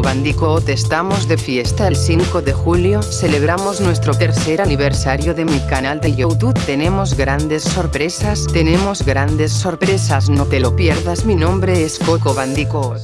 Bandicoot estamos de fiesta. El 5 de julio, celebramos nuestro tercer aniversario de mi canal de YouTube, tenemos grandes sorpresas, tenemos grandes sorpresas. No te lo pierdas mi nombre es Coco Bandicoot.